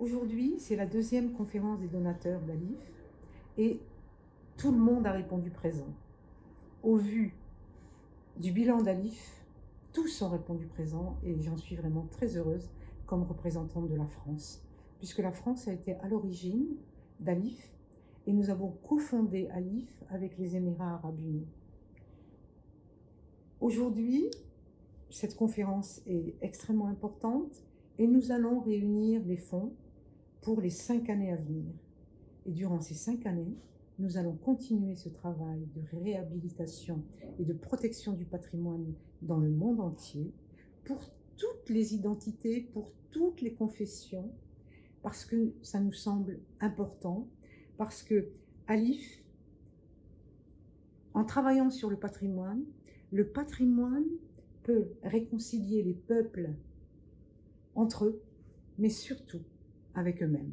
Aujourd'hui, c'est la deuxième conférence des donateurs d'Alif et tout le monde a répondu présent. Au vu du bilan d'Alif, tous ont répondu présent et j'en suis vraiment très heureuse comme représentante de la France, puisque la France a été à l'origine d'Alif et nous avons cofondé Alif avec les Émirats arabes unis. Aujourd'hui, cette conférence est extrêmement importante et nous allons réunir les fonds pour les cinq années à venir. Et durant ces cinq années, nous allons continuer ce travail de réhabilitation et de protection du patrimoine dans le monde entier pour toutes les identités, pour toutes les confessions, parce que ça nous semble important, parce que Alif, en travaillant sur le patrimoine, le patrimoine peut réconcilier les peuples entre eux, mais surtout avec eux-mêmes.